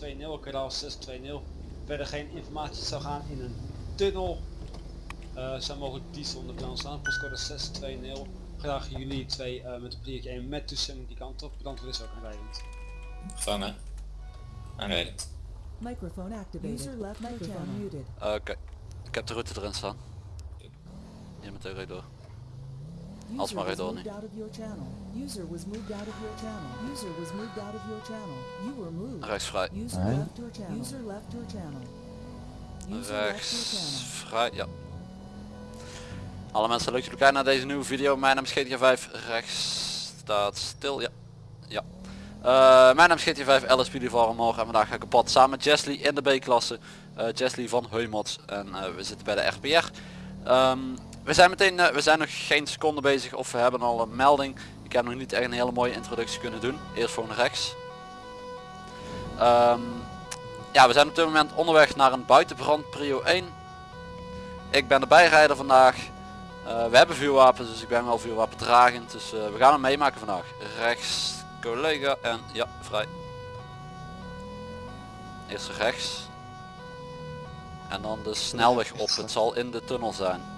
2-0, kanaal 620. Verder geen informatie zou gaan in een tunnel. Eh zou mogelijk diesel onder brand staan. Postcode 620. Graag jullie twee eh, met een pliertje 1 met toestemming die kant op. Brandweer is ook aanrijdend. Gevangen. Aanrijden. Microphone activated. User left microphone muted. Eh, Oké, ik heb de route erin staan. Hier meteen rijd door. Als maar door moved nu. out of your channel. User was moved out of your channel. User was moved out of your channel. You were moved. Rechts vrij. User left your channel. User left your channel. User left your Rechts channel. vrij, ja. Alle mensen leuk dat jullie kijken naar deze nieuwe video. Mijn naam is GTA5. Rechts staat stil, ja. Ja. Eh, mijn naam is GTA5, LSP van morgen en vandaag ga ik op pad samen met Jesly in de B-klasse. Eh Jesly van Heumots en eh, we zitten bij de RPR. Ehm, we zijn meteen, eh, we zijn nog geen seconde bezig of we hebben al een melding. Ik heb nog niet echt een hele mooie introductie kunnen doen. Eerst voor rechts. Ehm, ja, we zijn op dit moment onderweg naar een buitenbrand prio 1. Ik ben de bijrijder vandaag. Eh, we hebben vuurwapens, dus ik ben wel vuurwapendragend. Dus eh, we gaan hem meemaken vandaag. Rechts, collega en ja, vrij. Eerst rechts. En dan de snelweg op. Het zal in de tunnel zijn.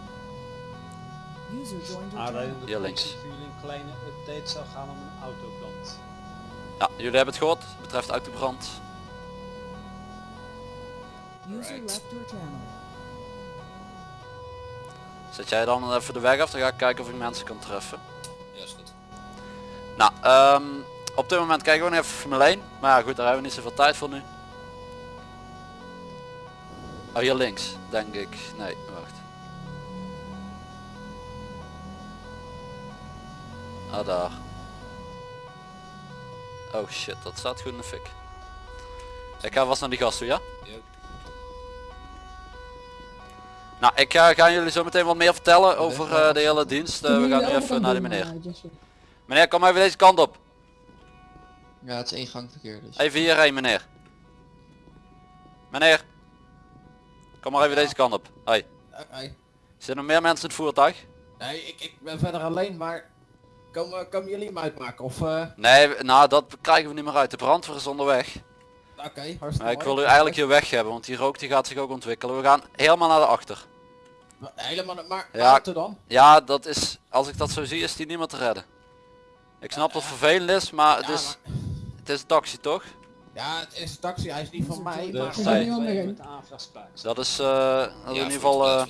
Hier links. voor jullie een kleine update zou gaan om een autobrand. Ja, jullie hebben het gehoord. Betreft autobrand. Channel. Zet jij dan even de weg af, dan ga ik kijken of ik mensen kan treffen. Ja, is goed. Nou, ehm, op dit moment kijken we nog even Formule 1. Maar ja goed, daar hebben we niet zoveel tijd voor nu. Oh, hier links, denk ik. Nee, wacht. Ah, daar. Oh shit, dat staat goed in de fik. Ik ga vast naar die gast toe, ja? Nou, ik ga, ga jullie zo meteen wat meer vertellen over eh, de hele dienst. Eh, we gaan nu even naar die meneer. Meneer, kom even deze kant op. Ja, het is één gang verkeer dus. Even hierheen, meneer. Meneer. Kom maar even deze kant op. Hoi. Oké. Zitten er meer mensen in het voertuig? Nee, ik, ik ben verder alleen, maar komen, komen jullie hem uitmaken? Of, eh Nee, nou dat krijgen we niet meer uit. De brandweer is onderweg. oké, hartstikke Maar ik wil u eigenlijk hier weg hebben, want die rook die gaat zich ook ontwikkelen. We gaan helemaal naar de achter. Helemaal, maar Ja. ja. auto dan? Ja, dat is, als ik dat zo zie, is die niet meer te redden. Ik snap dat het vervelend is, maar het Ja, is, maar- het is een taxi toch? Ja, het is een taxi, hij is niet van mij, De maar... Met de. Dat is, eh, dat is in ieder geval, eh, uh,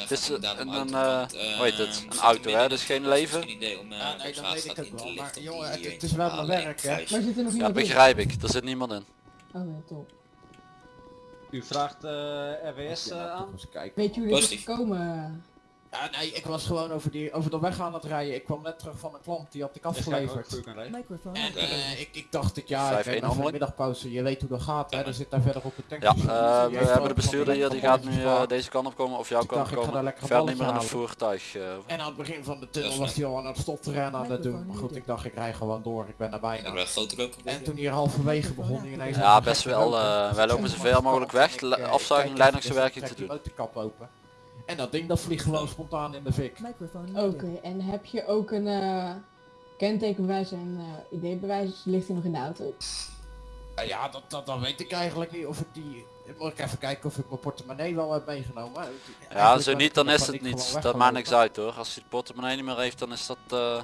het is een, een, eh, hoe heet het, een auto hè, dus geen leven. Geen idee om uh, Ja, nee, dat weet ik ook wel, maar jongen, het, het is wel mijn werk, hè. Maar zit er nog Ja, begrijp ik. Er zit niemand in. Oh ja, top. U vraagt eh, RWS Ja, eh, aan. Weet je hoe dit is Positief. gekomen? Ja, nee, ik was gewoon over, die, over de weg aan het rijden. Ik kwam net terug van een klant, die had ik afgeleverd. En eh, ik, ik dacht ik, ja, ik 5-1 ben even een middagpauze. Je weet hoe dat gaat, hè. Er zit daar verder op het Ja, tankstation. eh, we hebben de bestuurder hier, die gaat nu eh, deze kant op komen of jouw kant op komen. Verder niet meer in het voertuig. En aan het begin van de tunnel was hij al aan het stopterrein aan het doen. Maar goed, ik dacht ik rij gewoon door. Ik ben er bijna. En toen hier halverwege begon hij ineens... Ja, best wel, eh, wij lopen En zoveel mogelijk weg, afzuiging, dus te doen. die motorkap open. En dat ding dat vliegt gewoon spontaan in de fik. Oké, en heb je ook een eh kentekenbewijs en eh ID-bewijs? Ligt die nog in de auto? Eh, ja, dat, dat, dan weet ik eigenlijk niet of ik die... Moet ik even kijken of ik mijn portemonnee wel heb meegenomen. Ja, Eigenlijk zo niet, dan is het gewoon niet. Dat maakt niks uit hoor. Als hij de portemonnee niet meer heeft, dan is dat eh,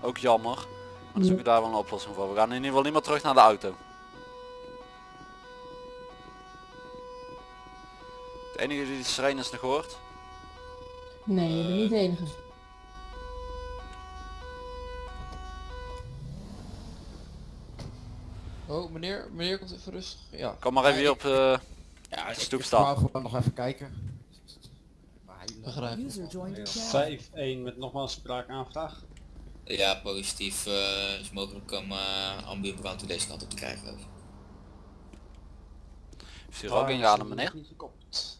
ook jammer. Maar dan zoek ik daar wel een oplossing voor. We gaan in ieder geval niet meer terug naar de auto. De enige die de sirene is nog hoort. Nee, je bent niet de enige. Oh, meneer, meneer komt even rustig. Ja. Kom maar even Ja, hier ik- op eh, Ja, ik, stoep ik staan. wou gewoon nog even kijken. Begrijp. User joined your channel. 5-1 met nogmaals spraakaanvraag. Ja, positief eh, is mogelijk om uh, ambulancebrand deze kant op te krijgen. ik. Heeft er ook ingehaald meneer? Niet gekoppeld.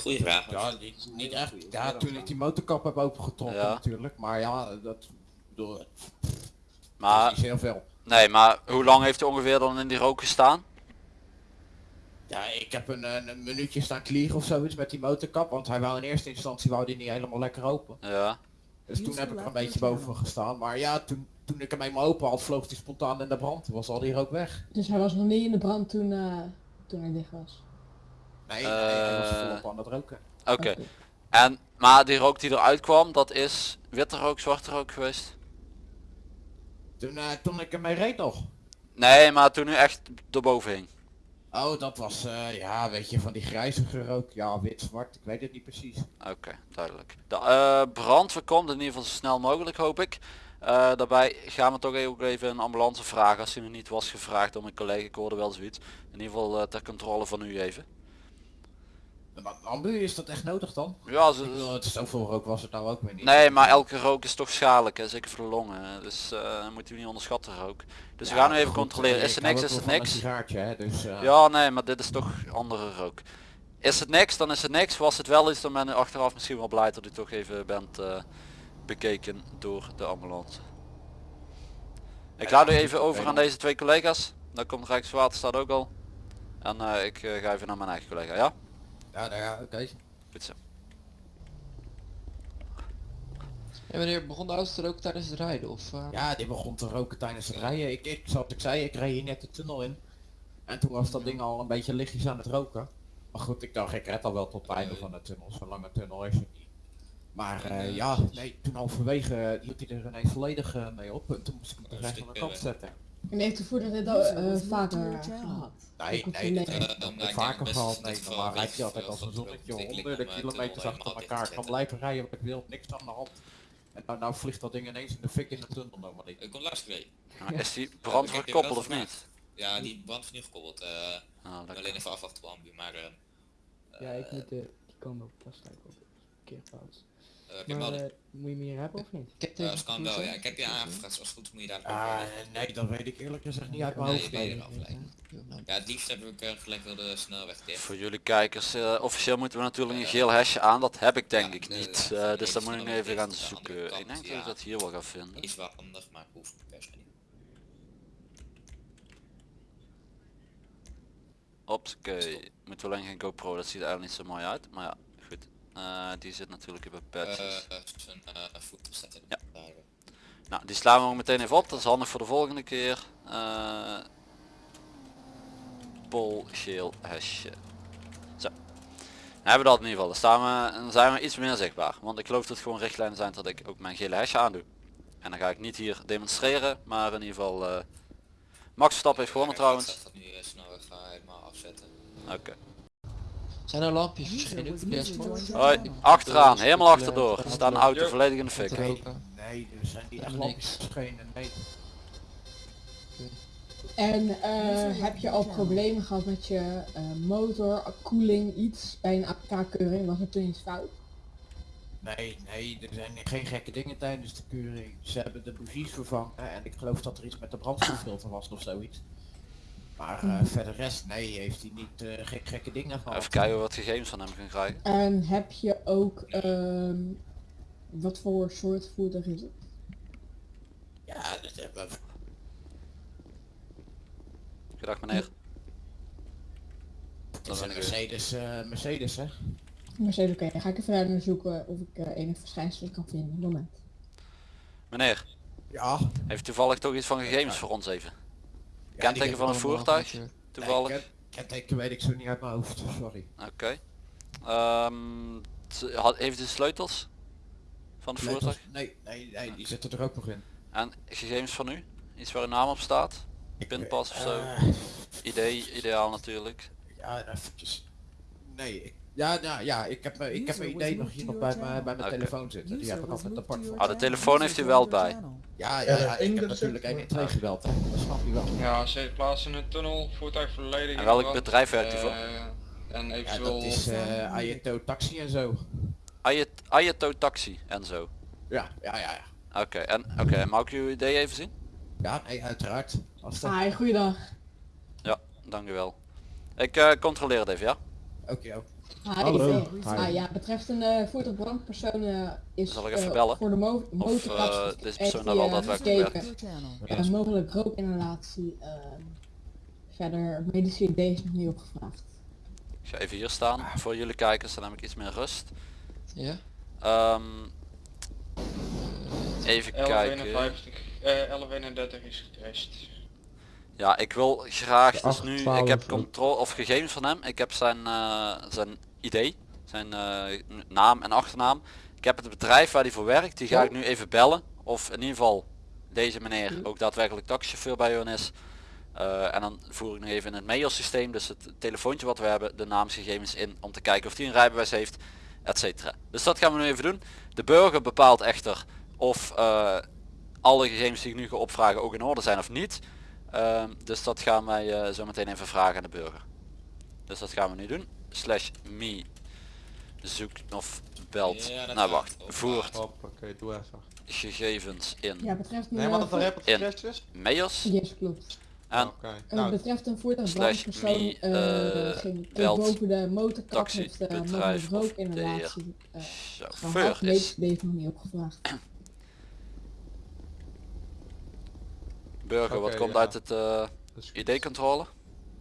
Goeie vraag. Ja, niet, niet echt. Ja, natuurlijk die motorkap heb opengetrokken Ja. natuurlijk. Maar ja, dat... Bedoel, Maar, niet heel veel. nee, maar hoe lang heeft hij ongeveer dan in die rook gestaan? Ja, ik heb een, een, een minuutje staan kliegen of zoiets met die motorkap, want hij wou in eerste instantie wou die niet helemaal lekker open. Ja. Dus toen heb ik er een beetje boven gestaan. Maar ja, toen, toen ik hem eenmaal open had, vloog hij spontaan in de brand. Toen was al die rook weg. Dus hij was nog niet in de brand toen, eh, toen hij dicht was. Nee, nee hij was Eh. volop aan het roken. Oké. En, maar die rook die eruit kwam, dat is witte rook, zwarte rook geweest? Toen, eh, toen ik ermee reed nog. Nee, maar toen u echt erboven hing. Oh, dat was, eh, ja, weet je, van die grijzige rook. Ja, wit, zwart, ik weet het niet precies. Oké, duidelijk. De eh, brand voorkomt in ieder geval zo snel mogelijk hoop ik. Eh, daarbij gaan we toch ook even een ambulance vragen als die nog niet was gevraagd door mijn collega. Ik hoorde wel zoiets. In ieder geval eh, ter controle van u even. Maar ambu, is dat echt nodig dan? Ja, ze, bedoel, het zoveel rook was het nou ook weer niet. nee, maar elke rook is toch schadelijk, hè? zeker voor de longen. Dus eh moet u niet onderschatten rook. Dus we gaan nu even goed, controleren. eh, Is er hou niks? Is het niks? Hè, dus, eh, Ja, nee, maar dit is toch andere rook. Is het niks, dan is het niks. Was het wel iets, dan ben ik achteraf misschien wel blij dat u toch even bent eh, bekeken door de ambulance. Ik laat u even over aan deze twee collega's. Dan komt Rijkswaterstaat ook al. En eh, ik eh, ga even naar mijn eigen collega, ja? Ja, nou ja, oké. Goed zo. En wanneer begon de auto te roken tijdens het rijden? Of, eh, Ja, die begon te roken tijdens het rijden. Ik, ik, zoals ik zei, ik reed hier net de tunnel in. En toen was dat ding al een beetje lichtjes aan het roken. Maar goed, ik dacht, ik red al wel tot het einde van de tunnel. Zo'n lange tunnel is het niet. Maar eh, ja, nee, toen halverwege hield hij er ineens volledig eh, mee op. En toen moest ik hem terecht aan stuk, de kant eh, zetten. En heeft de voerder dit al eh, vaker gehad? Nee, nee, de ik denk vaker gehad. Nee, normaal rijdt hij weet altijd als een zonnetje honderden om, kilometers achter elkaar. kan blijven rijden wat ik wil, niks aan de hand. En nou, nou vliegt dat ding ineens in de fik in de tunnel nog maar niet. Ik kom luisteren. Maar is die brand je wel of niet? Ja, die brand is nu gekoppeld. Ah, lekker. alleen even afwachten op ambu, maar... eh Ja, ik moet de, die komen op op parkeerplaats. eh, heb je Maar eh, moet je meer hebben of niet? ik Eh, als kan wel, ja. Ik heb je aangevraagd, als het goed moet je daar Ah, nee, dat weet ik eerlijk gezegd niet uit mijn Nee. Ja, het liefst heb ik uh, gelijk wel de snelweg dicht. Voor jullie kijkers, eh, officieel moeten we natuurlijk een geel hesje aan. Dat heb ik denk Ja, ik de- niet. de- Eh, dus dan moet ik even gaan zoeken. Ik denk dat ja. ik dat hier wel ga vinden. Is wel handig, maar hoeft per se niet. Oké, moeten we alleen geen GoPro, dat ziet er eigenlijk niet zo mooi uit. Maar ja, Eh, die zit natuurlijk in Eh, patches. zijn uh, staat in Ja. Nou, die slaan we ook meteen even op. Dat is handig voor de volgende keer. Eh Pol, geel, hesje. Zo. Dan hebben we dat in ieder geval. Dan, staan we, dan zijn we iets meer zichtbaar. Want ik geloof dat het gewoon richtlijnen zijn dat ik ook mijn gele hesje aandoe. En dan ga ik niet hier demonstreren, maar in ieder geval... eh Max Verstappen heeft gewonnen trouwens. Ga Zijn er lampjes Hoi, achteraan, helemaal achterdoor. Er staat een auto volledig in de fik. Nee, er zijn die echt lampjes. Nee. En eh, heb je al problemen gehad met je eh, motor, koeling, iets bij een APK-keuring? Was er toen iets fout? Nee, nee, er zijn geen gekke dingen tijdens de keuring. Ze hebben de bougies vervangen en ik geloof dat er iets met de brandstoffilter was of zoiets. Maar eh, verder rest, nee, heeft hij niet eh, gek, gekke dingen gehad. Even kijken wat gegevens van hem gaan krijgen. En heb je ook, ehm, wat voor soort voertuig is het? Ja, dat hebben we. Goedendag meneer. Dat is een Mercedes, eh, Mercedes hè? Mercedes, oké, dan ga ik even verder zoeken of ik eh enig verschijnsel kan vinden. Moment. Meneer, Ja. heeft toevallig toch iets van gegevens voor ons even? Kenteken van een voertuig? Toevallig? Nee, kenteken weet ik zo niet uit mijn hoofd, sorry. Oké. Ehm, t- had- heeft u de sleutels van het Sleutels? voertuig? Nee, nee, nee, die zitten er ook nog in. En gegevens van u? Iets waar uw naam op staat? Pinpas of zo? Eh, Idee, ideaal natuurlijk. ja, eventjes. Nee, ik, ja, nou, ja, ik heb, mijn- ik heb mijn idee nog hier nog bij mijn, bij mijn telefoon zitten. Die heb ik altijd apart voor. Ah, de telefoon heeft u wel bij. Ja, ja, ja, in ik heb natuurlijk zeg- 112 gebeld, hè. dat snap je wel. Ja, ze plaatsen in de tunnel, voertuig volledig En welk bedrijf werkt u voor? Eh, En Ja, eventueel... dat is eh Ayato Taxi en zo. Ayat- Ayato Taxi en zo. Ja, ja, ja. ja. Oké, en oké, mag ik uw idee even zien? Ja, nee, uiteraard. Als dat... Hi, goeiedag. Ja, dank u wel. Ik eh, controleer het even, ja? Oké. Hallo. Hi. Ah, ja, betreft een eh voertuigbrandpersoon eh, is Zal ik even eh, bellen? voor de mo Of motorkap eh, deze persoon daar wel daadwerkelijk Eh, mogelijk rookinhalatie. ehm verder medische idee is nog niet opgevraagd. Ik ga even hier staan voor jullie kijkers, dan heb ik iets meer rust. Ja? Ehm, even kijken. 1151, eh 1131 is getrest. Ja, ik wil graag dus nu, ik 812 heb controle of gegevens van hem. Ik heb zijn, eh, zijn ID, zijn eh, naam en achternaam. Ik heb het bedrijf waar hij voor werkt, die ga ik nu even bellen. Of in ieder geval deze meneer ook daadwerkelijk taxichauffeur bij hun is. Eh, en dan voer ik nog even in het mailsysteem, dus het telefoontje wat we hebben, de naamsgegevens in om te kijken of hij een rijbewijs heeft, etc. Dus dat gaan we nu even doen. De burger bepaalt echter of alle gegevens die ik nu ga opvragen ook in orde zijn of niet. Ehm, dus dat gaan wij eh, zo meteen even vragen aan de burger. Dus dat gaan we nu doen. Slash me zoekt of belt. Ja, nou wacht, voert Hoppakee, doe even. gegevens in Ja, betreft een... Nee, maar dat eh, er heb In. het is? mails Yes, klopt. en Oké. Eh, Nou, betreft een voertuig slash brandpersoon me, eh eh, ging belt boven de motorkap taxi, heeft uh, of de rookinhalatie eh chauffeur is. nog niet opgevraagd. Burger, wat komt ja. uit het eh, is goed. ID-controle?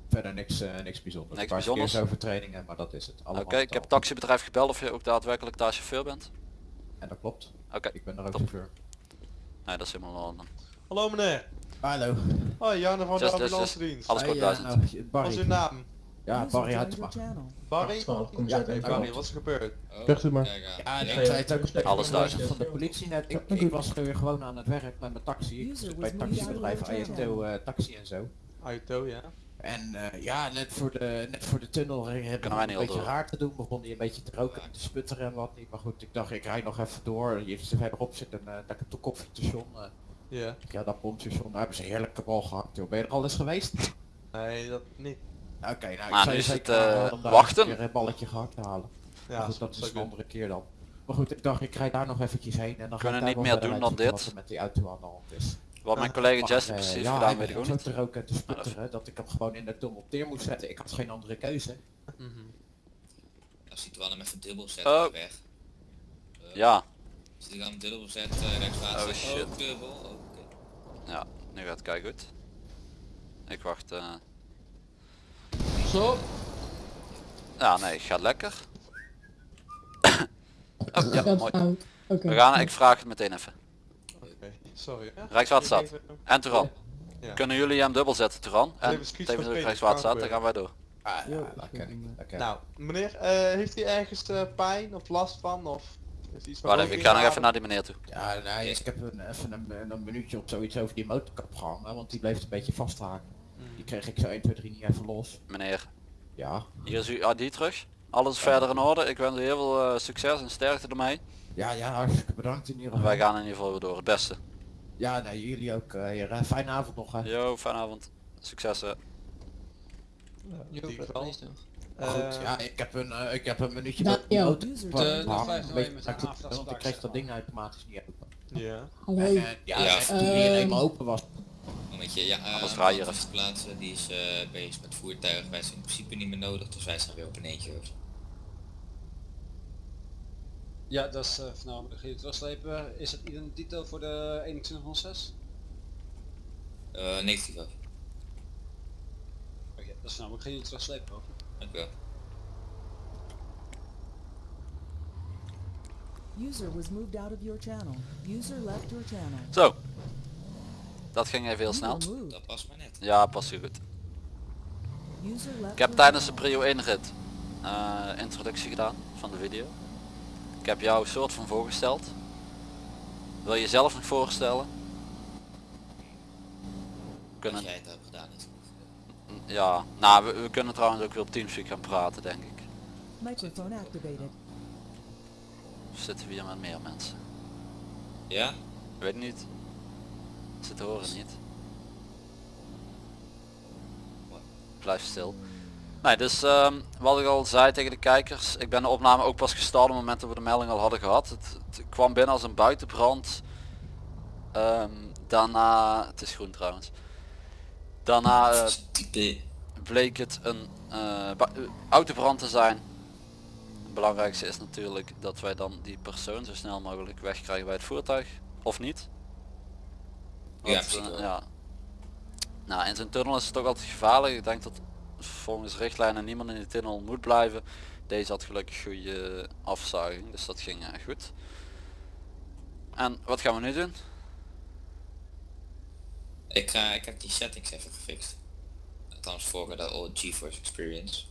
Verder niks, eh, niks bijzonders. Niks bijzonders? verkeersovertredingen, maar dat is het. Oké, ik heb taxibedrijf gebeld of je ook daadwerkelijk daar chauffeur bent. En dat klopt. Oké, Ik ben er ook Top. chauffeur. nee dat is helemaal orde. Hallo meneer. Hallo. Hoi, Janne van de Just- just- ambulance dienst. Alles Hey, kort eh, duizend. nou, Wat is uw naam? Ja, Barry your channel. Barry? kom Barry, wat is er gebeurd? Oh, u maar. Ja, Ja. ik zei het ook Alles duizend. van de politie net. Ik, ik was weer gewoon aan het werk met mijn taxi. Ik bij het taxibedrijf IFTO eh, taxi en zo. Auto, ja. En eh, ja, net voor de, net voor de tunnel eh, heb ik een beetje door? raar te doen. Begon hij een beetje te roken en te sputteren en wat niet. Maar goed, ik dacht ik rijd nog even door. Hier verderop zit een uh, lekker koffiestation. eh Ja. ja, dat pompstation. Daar hebben ze heerlijke bal gehakt. Joh. Ben je er al eens geweest? Nee, dat niet. Oké, nou, ik Maar zou nu is het, eh, daar wachten. een balletje gehakt te halen. Ja, goed, dat is een andere keer dan. Maar goed, ik dacht ik rijd daar nog eventjes heen en dan ga Kunnen niet meer doen dan dit. Wat er met die auto aan de hand is. Wat mijn collega Jesse eh, precies ja, gedaan weet ik ook niet. te sputteren dat ik hem gewoon in de tunnel neer moest zetten. Ik had geen andere keuze. Als hij wel hem even dubbel zet, Oh. weg. Uh, Ja, Als hij dan dubbel zet, uh, rechtswaarts Oh, zet, shit. ook dubbel. Oh, Oké. ja, nu gaat het kijk goed. Ik wacht. Zo. Ja, nee, gaat lekker. oh, ja, mooi. We gaan, ik vraag het meteen even. Oké, sorry. Ja. Rijkswaterstaat. En Turan. Ja. Kunnen jullie hem dubbel zetten, Turan? En tevens ook Rijkswaterstaat, dan gaan wij door. Ah, Ja, dat ken ik. Dat ken. Nou, meneer, eh, heeft hij ergens eh, pijn of last van? Of is iets Wacht even, ik ga nog even naar die meneer toe. Ja, nee, ik heb een, even een, een minuutje op zoiets over die motorkap gehangen, want die bleef een beetje vasthaken. Die kreeg ik zo 1, 2, 3 niet even los. Meneer, Ja, hier is uw ID terug. Alles verder in orde. Ik wens u heel veel eh, succes en sterkte ermee. ja, ja, hartstikke bedankt in ieder geval. Wij gaan in ieder geval weer door. Het beste. Ja, nee, jullie ook. eh, hier, eh, fijne avond nog. Hè. Yo, fijne avond. Succes. hè. Ja, Jo, in. Eh, Goed, ja, ik heb een, ik heb een minuutje Ja, met gehangen, de- de dat ding automatisch niet open. ja. Hallo. En, eh, ja, Ja. toen die Ehm, eenmaal open was, Momentje, ja, Anders uh, er even. plaatsen, die is eh, bezig met voertuigen. Wij zijn in principe niet meer nodig, dus wij zijn weer op een eentje over. Ja, dat is uh, de je terugslepen. Is het identiteit voor de 2106? Uh, negatief over. Oké, dat is namelijk geen terugslepen over. Dank u wel. User was moved out of your channel. User left your channel. Zo. Dat ging even heel snel. Dat past maar net. Ja, past goed. Ik heb tijdens de prio 1 rit eh, introductie gedaan van de video. Ik heb jou soort van voorgesteld. Wil je jezelf nog voorstellen? Kunnen, jij het hebt gedaan is. ja, nou we, we kunnen trouwens ook weer op Teamspeak gaan praten denk ik. Microphone activated. Of zitten we hier met meer mensen? Ja? Weet niet. Ze horen niet. Blijf stil. Nee, dus ehm, wat ik al zei tegen de kijkers, ik ben de opname ook pas gestart op het moment dat we de melding al hadden gehad. Het, het kwam binnen als een buitenbrand. Ehm, daarna, het is groen trouwens. Daarna Type. bleek het een eh, autobrand te zijn. Het belangrijkste is natuurlijk dat wij dan die persoon zo snel mogelijk wegkrijgen bij het voertuig. Of niet. Ja, eh, ja. Nou, in zo'n tunnel is het toch altijd gevaarlijk. Ik denk dat volgens richtlijnen niemand in de tunnel moet blijven. Deze had gelukkig goede afzuiging, dus dat ging eh, goed. En wat gaan we nu doen? Ik, ga, ik heb die settings even gefixt. Althans voor de old GeForce Experience.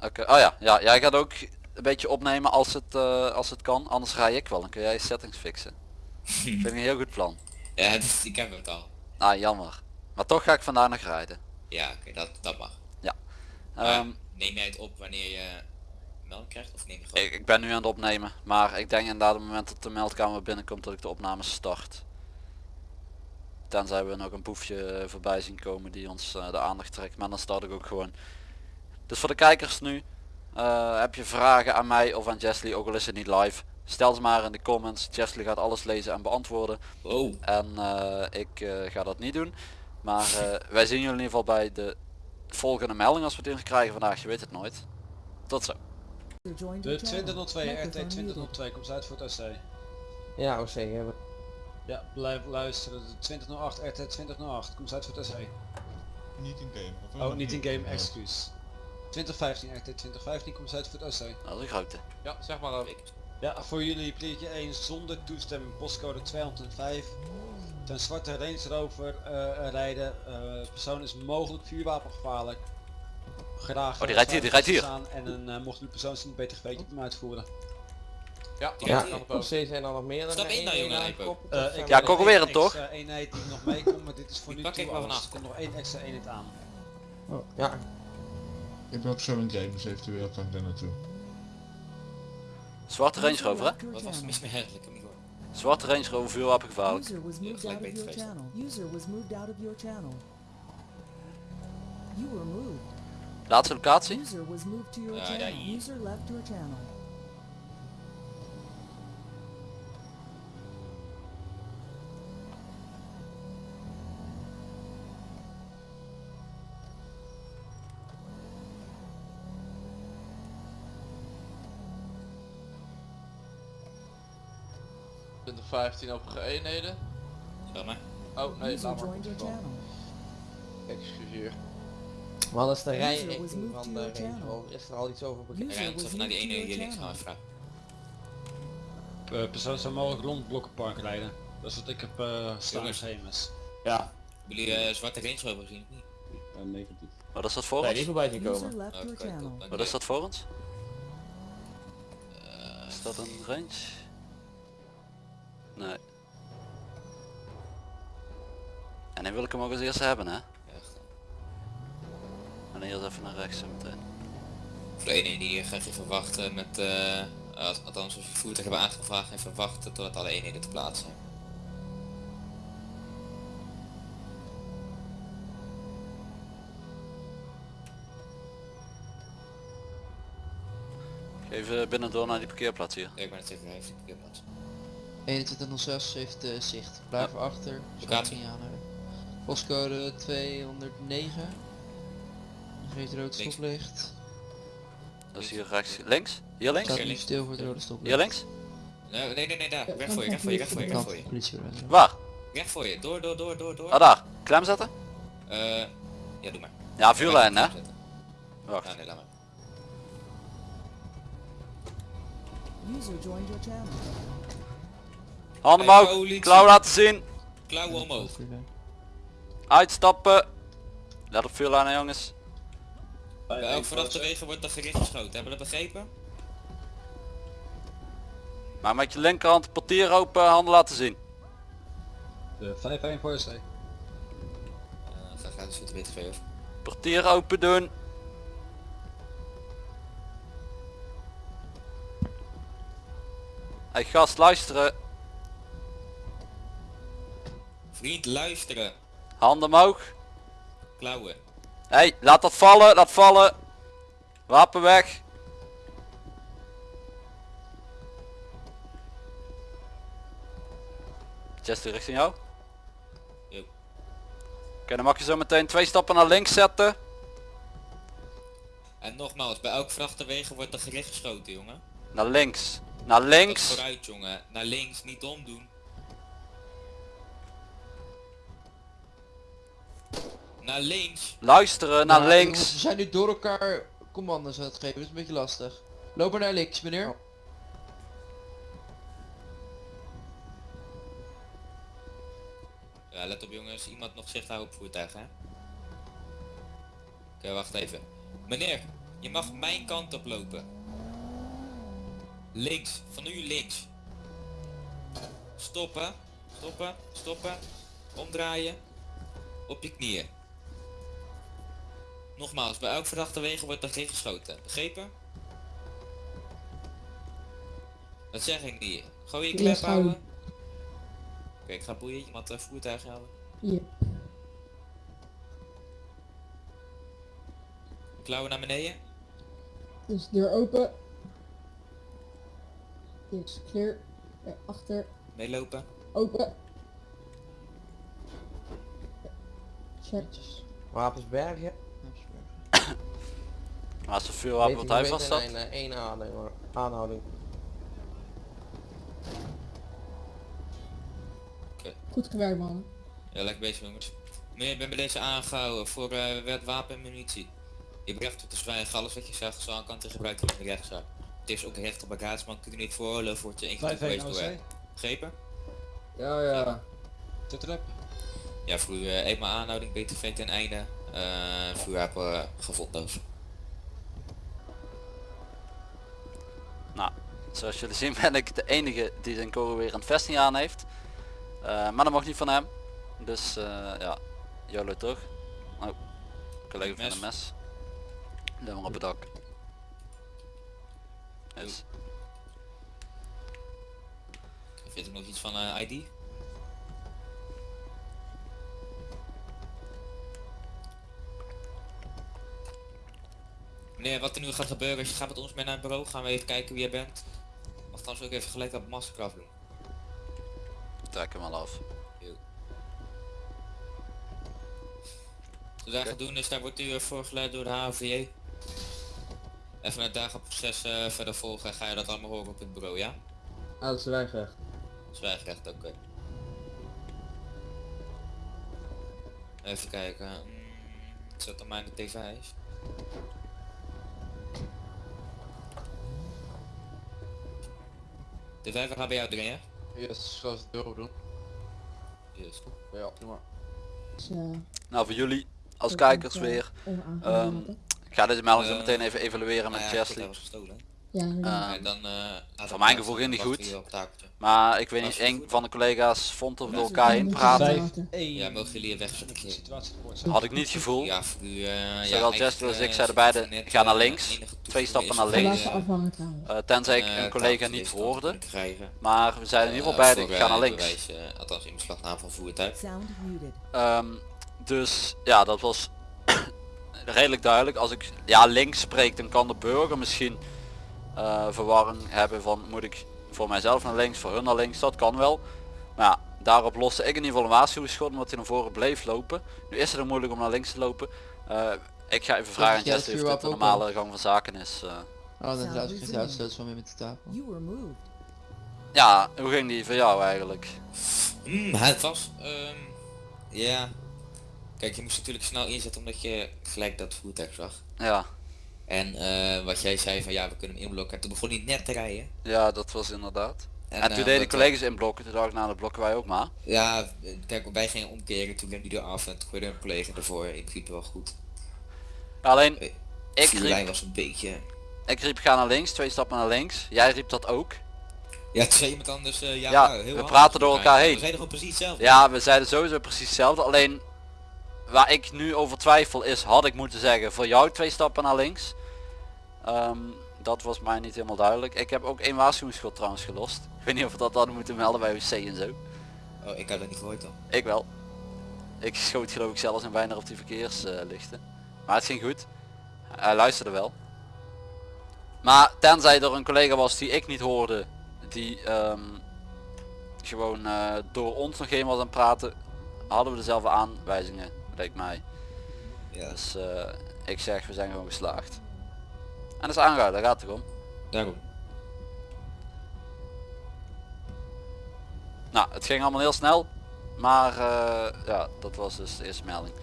Oké, oh ja, ja, jij gaat ook een beetje opnemen als het, eh, als het kan, anders rij ik wel. Dan kun jij je settings fixen. Vind ik een heel goed plan. Ja, is- ik heb het al. Ah, jammer. Maar toch ga ik vandaag nog rijden. Ja, oké, dat, dat mag. Ja. Ehm, neem jij het op wanneer je melk krijgt of neem je gewoon... ik, ik ben nu aan het opnemen, maar ik denk inderdaad op het moment dat de meldkamer binnenkomt dat ik de opname start. Tenzij we nog een boefje voorbij zien komen die ons eh, de aandacht trekt, maar dan start ik ook gewoon. Dus voor de kijkers nu, eh, heb je vragen aan mij of aan Jesly, ook al is het niet live, stel ze maar in de comments. Jesly gaat alles lezen en beantwoorden. Oh, En eh, ik eh, ga dat niet doen. Maar eh, wij zien jullie in ieder geval bij de volgende melding als we het in krijgen vandaag. Je weet het nooit. Tot zo. De your channel. 2002 RT Microphone muted. 2002 komt uit voor het OC. Ja, OC hebben. Ja, blijf luisteren. De 2008 RT 2008 komt uit voor het OC. Niet in game. Of Oh, niet in game, excuus. 2015 RT 2015 komt uit voor het OC. Dat is een grote. Ja, zeg maar ook. Ja, voor jullie pleegje 1 zonder toestemming postcode 205. Ten zwarte Range Rover eh, rijden. Eh, persoon is mogelijk vuurwapengevaarlijk. Graag Oh, die rijdt hier, die rijdt hier. staan En een, eh, mocht u persoon zien beter geweten op hem uitvoeren. Ja, Ja. ook. OC zijn er nog meer dan Stap in nou, jongen. Eh, ik Ja, hem, toch? eenheid die nog meekomt, maar dit is voor Die nu pak toe ik. Er komt nog één extra eenheid aan. Ja, Ik heb ook zo een game, dus eventueel kan ik daar naartoe. Zwarte Range Rover hè? wat was channel. mis met gehoord. Zwarte Range Rover vuurwapengevaarlijk. User was moved gelijk out of beter your geweest. channel. User was moved out of your channel. You were moved. Laatste locatie. User was moved to your Ja, channel. User left your channel. De 15 op eenheden. Maar. Oh nee, laat maar. Excuseer. dat is de rijrichting moved van de Range. Rover. Is er al iets over bekend? Was even naar die ene hier links gaan vragen. Eh, persoon zou mogelijk rond Blokkenpark rijden. Dat is wat ik heb eh staan schemes. Ja, jullie eh, zwarte Range Rover gezien of niet? negatief. Wat is dat voor Nee, ons? die voorbij zien komen. Oh, kijk, Wat is dat voor ons? Eh, Is dat een range? Nee. En dan wil ik hem ook als eerste hebben hè. echt. En eerst even naar rechts zo meteen. Voor die ga je even wachten met, eh, als- althans als je voertuig hebben aangevraagd, even wachten totdat alle eenheden te plaatsen zijn. Even binnen door naar die parkeerplaats hier. Ja, ik ben het even even op plaats. 2106 heeft uh, zicht. Blijf achter. Locatie. Niet aanhouden. Postcode 209. Geeft rood stoplicht. Dat is hier rechts. Links? Hier links? Staat Hier nu links. stil voor het rode stoplicht. Hier links? Nee, nee, nee, nee, daar. Ja, Weg voor je, weg voor je, weg voor je, weg voor je. Politiebureau. Waar? Weg voor je. Door, door, door, door, door. Ah daar. Klem zetten? Eh, ja, doe maar. Ja, vuurlijn hè? Ja, Wacht. nee, laat maar. User joined your channel. Handen omhoog. Klauw laten zien. Klauwen omhoog. Uitstappen. Let op vuurlijnen jongens. Bij elk vanaf de wegen wordt er gericht geschoten. Hebben we dat begrepen? Maar met je linkerhand het portier open, handen laten zien. De 5-1 voor SC. Eh, ga de BTV over. Portier open doen. Hey gast, luisteren. Vriend, luisteren. Handen omhoog. Klauwen. Hey, laat dat vallen, laat vallen. Wapen weg. Chester richting jou. Jo. Oké, dan mag je zo meteen twee stappen naar links zetten. En nogmaals, bij elk vrachtwegen wordt er gericht geschoten, jongen. Naar links. Naar Dat links. vooruit, jongen. Naar links, niet omdoen. Naar links. Luisteren naar Ja, links. We zijn nu door elkaar commando's aan het geven, dat is een beetje lastig. Loop maar naar links, meneer. Ja, let op jongens, iemand nog zicht houden op voertuig, hè? Oké, wacht even. Meneer, je mag mijn kant op lopen. Links, van nu links. Stoppen, stoppen, stoppen. Omdraaien. Op je knieën. Nogmaals, bij elk verdachte wegen wordt er geen geschoten. Begrepen? Dat zeg ik niet. Gewoon je Ja, klep houden. Oké, ik ga boeien. Iemand uh, voertuig houden. Hier. Klauwen naar beneden. Dus deur open. Dit is clear. Ja, achter. Meelopen. Open. Check. Wapens bergen. Maar als de vuurwapen wat hij vast Een, zat. eh, één aanhouding hoor. Aanhouding. Goed gewerkt man. Ja, lekker bezig jongens. Meneer, ik ben bij deze aangehouden voor uh, wet wapen en munitie. Je brengt tot de zwijgen alles wat je zegt zal aan kant gebruikt worden in de rechtszaak. Het is ook recht op bagage, maar kun je niet veroorloven voor te Blijf geweest door. Begrepen? Ja, ja. Zit erop. Ja, voor u uh, eenmaal aanhouding, BTV ten einde. Uh, vuurwapen uh, gevonden. Zoals jullie zien ben ik de enige die zijn kogel weer een vesting aan heeft. Uh, maar dat mag niet van hem. Dus uh, ja, YOLO toch? Oh, collega van een mes. Dan maar op het dak. Yes. Vind je nog iets van uh, ID? Meneer, wat er nu gaat gebeuren is je gaat met ons mee naar het bureau, gaan we even kijken wie jij bent. Trouwens ook even gelijk dat mastercraft doen. Trek hem al af. Wat wij gaan doen is, daar wordt u voorgeleid door de HVJ. Even het dagenproces uh, verder volgen, ga je dat allemaal horen op het bureau, ja? Ah, dat is zwijgrecht. Zwijgrecht, oké. Okay. Even kijken. Mm, zet dan mijn de T5's. De vijver gaan bij jou erin, hè? Yes, zoals het euro doen. Yes. Ja, doe maar. Dus, uh, nou voor jullie als kijkers weer. Um, ik ga deze melding zo meteen even evalueren met Chesley. Ja, Uh, dan, uh, voor mijn gevoel ging die goed. Maar ik weet niet, een van de collega's vond er door elkaar heen praten. Ja, mogen jullie weg Had ik niet gevoel. Ja, voor u, uh, Zowel ja, Jester als ik zeiden beide, ga naar links. Twee stappen naar links. Uh, tenzij ik een collega niet hoorde. Maar we zeiden in ieder geval beide, ga naar links. Althans in beslagname van voertuig. Um, dus ja, dat was redelijk duidelijk. Als ik ja links spreek, dan kan de burger misschien uh, verwarring hebben van moet ik voor mijzelf naar links, voor hun naar links, dat kan wel. Maar ja, daarop loste ik in ieder geval een waarschuwingsschot omdat hij naar voren bleef lopen. Nu is het er moeilijk om naar links te lopen. Uh, ik ga even vragen aan Jesse of dit de normale gang van zaken is. Uh. Oh, dan geen van met de tafel. Ja, hoe ging die voor jou eigenlijk? Mm, het was, um, ja, kijk je moest natuurlijk snel inzetten omdat je gelijk dat voertuig zag. Ja. En uh, wat jij zei van ja we kunnen hem inblokken en toen begon hij net te rijden. Ja dat was inderdaad. En, en toen uh, deden de collega's inblokken, toen dacht ik nou dat blokken wij ook maar. Ja, kijk wij gingen omkeren, toen remde hij eraf en toen gooide een collega ervoor, in principe wel goed. Alleen, de ik riep, was een beetje... Ik riep ga naar links, twee stappen naar links. Jij riep dat ook. Ja, twee iemand anders, uh, ja, ja heel we praten door elkaar heen. We zeiden gewoon precies hetzelfde. Ja, we zeiden sowieso precies hetzelfde, alleen waar ik nu over twijfel is, had ik moeten zeggen voor jou twee stappen naar links. Um, dat was mij niet helemaal duidelijk. Ik heb ook één waarschuwingsschot trouwens gelost. Ik weet niet of we dat hadden moeten melden bij WC en zo. Oh, ik heb dat niet gehoord dan. Ik wel. Ik schoot geloof ik zelfs een bijna op die verkeerslichten. Uh, maar het ging goed. Hij luisterde wel. Maar tenzij er een collega was die ik niet hoorde. Die um, gewoon uh, door ons nog geen was aan het praten. Hadden we dezelfde aanwijzingen, leek mij. Ja. Dus uh, ik zeg we zijn gewoon geslaagd. En dat is aangehouden, daar gaat het om. Daarom. Nou, het ging allemaal heel snel. Maar uh, ja, dat was dus de eerste melding.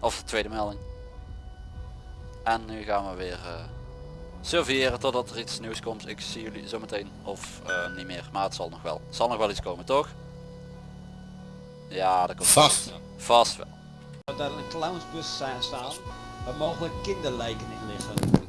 Of de tweede melding. En nu gaan we weer eh surveilleren totdat er iets nieuws komt. Ik zie jullie zometeen of eh, niet meer. Maar het zal nog wel. Het zal nog wel iets komen toch? Ja, dat komt Vast. Vast wel. Daar een clownsbus staan waar mogelijk kinderlijken in liggen.